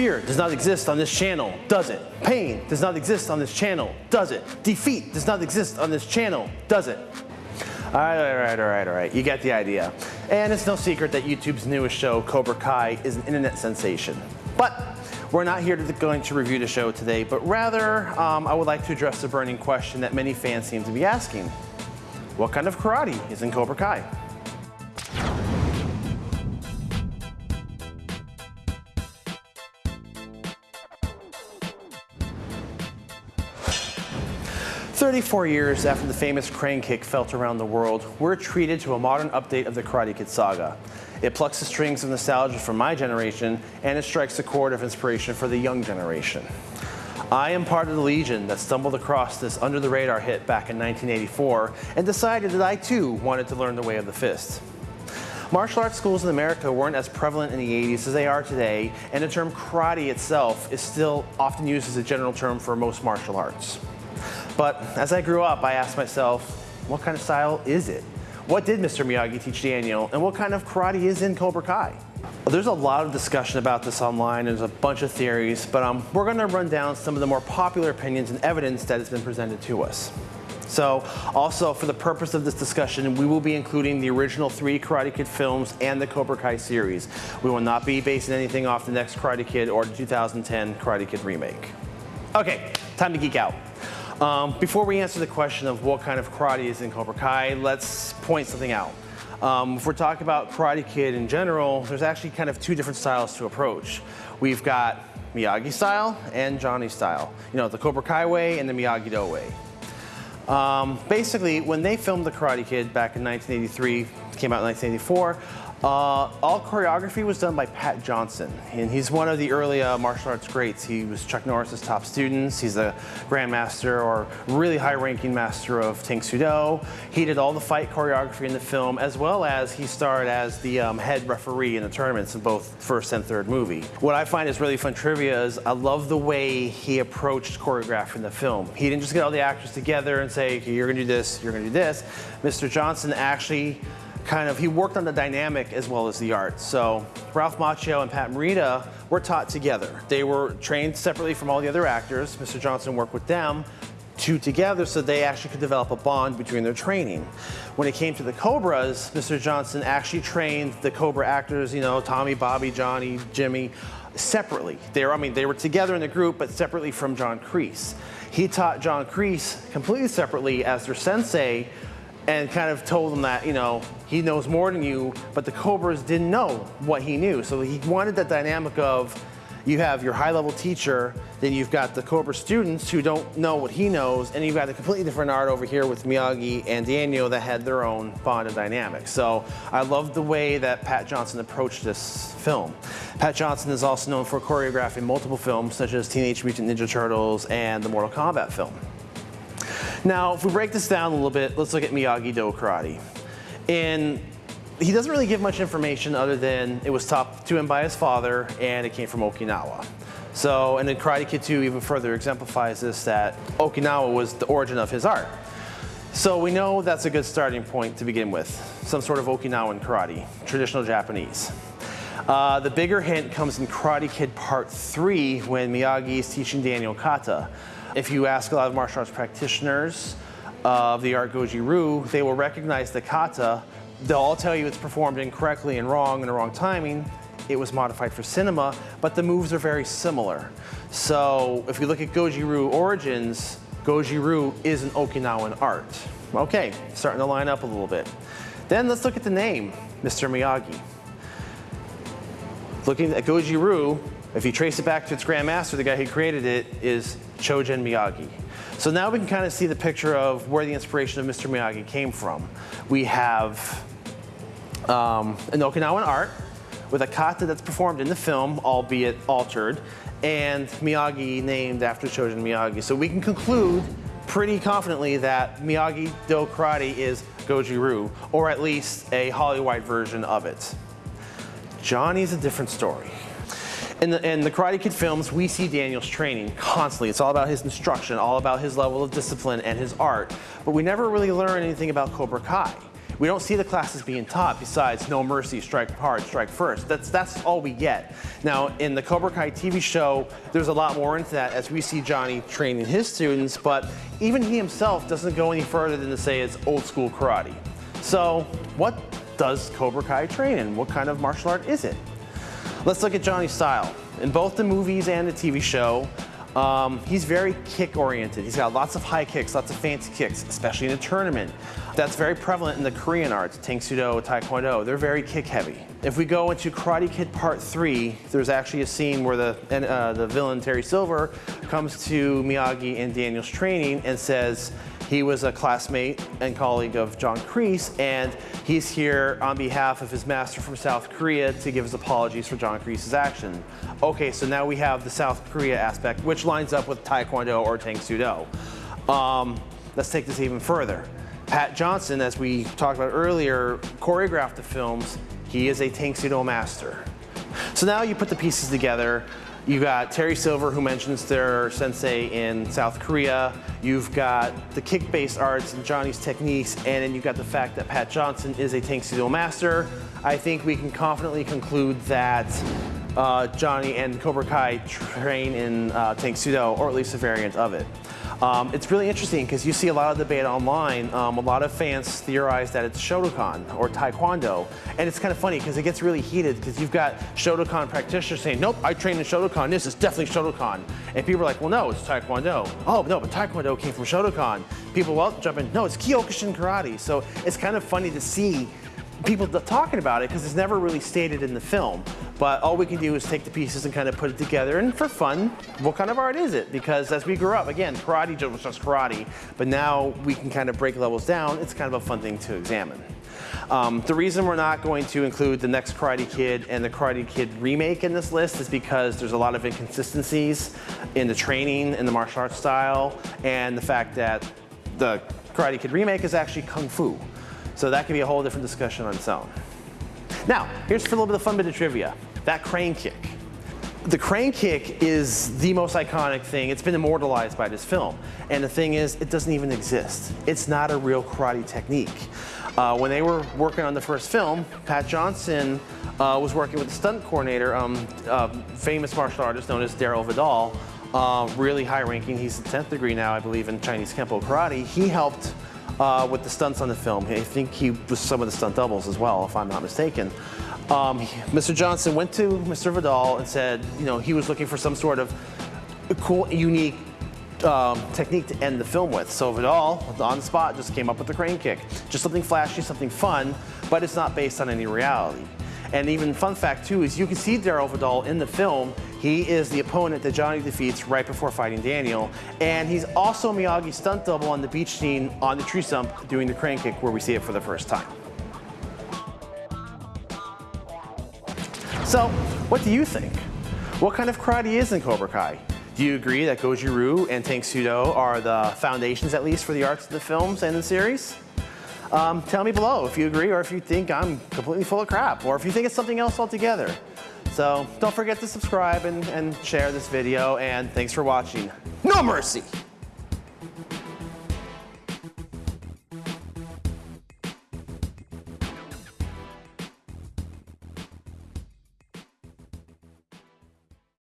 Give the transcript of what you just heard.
Fear does not exist on this channel, does it? Pain does not exist on this channel, does it? Defeat does not exist on this channel, does it? All right, all right, all right, all right. You get the idea. And it's no secret that YouTube's newest show, Cobra Kai, is an internet sensation. But we're not here to going to review the show today, but rather um, I would like to address the burning question that many fans seem to be asking. What kind of karate is in Cobra Kai? 34 years after the famous crane kick felt around the world, we're treated to a modern update of the Karate Kid saga. It plucks the strings of nostalgia for my generation, and it strikes a chord of inspiration for the young generation. I am part of the legion that stumbled across this under-the-radar hit back in 1984 and decided that I too wanted to learn the way of the fist. Martial arts schools in America weren't as prevalent in the 80s as they are today, and the term karate itself is still often used as a general term for most martial arts. But as I grew up, I asked myself, what kind of style is it? What did Mr. Miyagi teach Daniel, and what kind of karate is in Cobra Kai? Well, there's a lot of discussion about this online. There's a bunch of theories, but um, we're going to run down some of the more popular opinions and evidence that has been presented to us. So also for the purpose of this discussion, we will be including the original three Karate Kid films and the Cobra Kai series. We will not be basing anything off the next Karate Kid or the 2010 Karate Kid remake. Okay, time to geek out. Um, before we answer the question of what kind of karate is in Cobra Kai, let's point something out. Um, if we're talking about Karate Kid in general, there's actually kind of two different styles to approach. We've got Miyagi style and Johnny style. You know, the Cobra Kai way and the Miyagi-Do way. Um, basically, when they filmed The Karate Kid back in 1983, came out in 1984, uh, all choreography was done by Pat Johnson, and he's one of the early uh, martial arts greats. He was Chuck Norris's top students. He's a grandmaster or really high-ranking master of Tang Soo Do. He did all the fight choreography in the film, as well as he starred as the um, head referee in the tournaments in both first and third movie. What I find is really fun trivia is I love the way he approached choreographing the film. He didn't just get all the actors together and say, okay, you're gonna do this, you're gonna do this. Mr. Johnson actually kind of, he worked on the dynamic as well as the art. So Ralph Macchio and Pat Morita were taught together. They were trained separately from all the other actors. Mr. Johnson worked with them two together so they actually could develop a bond between their training. When it came to the Cobras, Mr. Johnson actually trained the Cobra actors, you know, Tommy, Bobby, Johnny, Jimmy, separately. They were, I mean, they were together in the group, but separately from John Kreese. He taught John Kreese completely separately as their sensei and kind of told him that, you know, he knows more than you, but the Cobras didn't know what he knew. So he wanted that dynamic of you have your high level teacher, then you've got the Cobra students who don't know what he knows, and you've got a completely different art over here with Miyagi and Daniel that had their own bond and dynamic. So I love the way that Pat Johnson approached this film. Pat Johnson is also known for choreographing multiple films such as Teenage Mutant Ninja Turtles and the Mortal Kombat film. Now, if we break this down a little bit, let's look at Miyagi-Do karate. And he doesn't really give much information other than it was taught to him by his father and it came from Okinawa. So, and then Karate Kid 2 even further exemplifies this that Okinawa was the origin of his art. So we know that's a good starting point to begin with, some sort of Okinawan karate, traditional Japanese. Uh, the bigger hint comes in Karate Kid Part 3 when Miyagi is teaching Daniel kata. If you ask a lot of martial arts practitioners of the art Goju Ryu, they will recognize the kata. They'll all tell you it's performed incorrectly and wrong in the wrong timing. It was modified for cinema, but the moves are very similar. So if you look at Goju Ryu origins, Goju Ryu is an Okinawan art. Okay, starting to line up a little bit. Then let's look at the name, Mr. Miyagi. Looking at Goju Ryu, if you trace it back to its grandmaster, the guy who created it is Chojun Miyagi. So now we can kind of see the picture of where the inspiration of Mr. Miyagi came from. We have um, an Okinawan art with a kata that's performed in the film, albeit altered, and Miyagi named after Chojun Miyagi. So we can conclude pretty confidently that Miyagi-Do Karate is Goju Ryu, or at least a Hollywood version of it. Johnny's a different story. In the, in the Karate Kid films, we see Daniel's training constantly. It's all about his instruction, all about his level of discipline and his art. But we never really learn anything about Cobra Kai. We don't see the classes being taught besides no mercy, strike hard, strike first. That's, that's all we get. Now, in the Cobra Kai TV show, there's a lot more into that as we see Johnny training his students, but even he himself doesn't go any further than to say it's old school karate. So what does Cobra Kai train in? What kind of martial art is it? Let's look at Johnny's style. In both the movies and the TV show, um, he's very kick oriented. He's got lots of high kicks, lots of fancy kicks, especially in a tournament. That's very prevalent in the Korean arts, Tang Soo Do, Taekwondo. They're very kick heavy. If we go into Karate Kid Part 3, there's actually a scene where the, uh, the villain Terry Silver comes to Miyagi and Daniel's training and says, he was a classmate and colleague of John Kreese, and he's here on behalf of his master from South Korea to give his apologies for John Kreese's action. Okay, so now we have the South Korea aspect, which lines up with Taekwondo or Tang Soo Do. Um, let's take this even further. Pat Johnson, as we talked about earlier, choreographed the films. He is a Tang Soo Do master. So now you put the pieces together. You got Terry Silver, who mentions their sensei in South Korea. You've got the kick-based arts and Johnny's techniques, and then you've got the fact that Pat Johnson is a Tang Soo Do master. I think we can confidently conclude that uh, Johnny and Cobra Kai train in uh, Tang Soo Do, or at least a variant of it. Um, it's really interesting because you see a lot of debate online. Um, a lot of fans theorize that it's Shotokan or Taekwondo. And it's kind of funny because it gets really heated because you've got Shotokan practitioners saying, nope, I trained in Shotokan. This is definitely Shotokan. And people are like, well, no, it's Taekwondo. Oh, no, but Taekwondo came from Shotokan. People will jump in, no, it's Kyokushin Karate. So it's kind of funny to see people talking about it because it's never really stated in the film. But all we can do is take the pieces and kind of put it together. And for fun, what kind of art is it? Because as we grew up, again, karate was just karate, but now we can kind of break levels down. It's kind of a fun thing to examine. Um, the reason we're not going to include the next Karate Kid and the Karate Kid remake in this list is because there's a lot of inconsistencies in the training and the martial arts style and the fact that the Karate Kid remake is actually Kung Fu. So that could be a whole different discussion on its own. Now, here's for a little bit of fun bit of trivia. That crane kick. The crane kick is the most iconic thing. It's been immortalized by this film. And the thing is, it doesn't even exist. It's not a real karate technique. Uh, when they were working on the first film, Pat Johnson uh, was working with the stunt coordinator, um, uh, famous martial artist known as Darryl Vidal, uh, really high ranking. He's the 10th degree now, I believe, in Chinese Kempo Karate. He helped uh, with the stunts on the film. I think he was some of the stunt doubles as well, if I'm not mistaken. Um, Mr. Johnson went to Mr. Vidal and said, you know, he was looking for some sort of cool, unique um, technique to end the film with. So Vidal, on the spot, just came up with the crane kick. Just something flashy, something fun, but it's not based on any reality. And even fun fact too is you can see Darryl Vidal in the film. He is the opponent that Johnny defeats right before fighting Daniel. And he's also Miyagi's stunt double on the beach scene on the tree stump doing the crane kick where we see it for the first time. So, what do you think? What kind of karate is in Cobra Kai? Do you agree that Goju Ryu and Tang Soo Do are the foundations, at least, for the arts of the films and the series? Um, tell me below if you agree or if you think I'm completely full of crap or if you think it's something else altogether. So don't forget to subscribe and, and share this video and thanks for watching. No mercy!